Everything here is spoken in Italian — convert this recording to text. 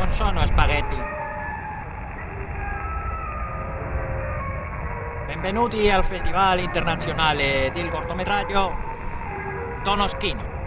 non sono spaghetti. Benvenuti al Festival Internazionale del Cortometraggio Tonoschino.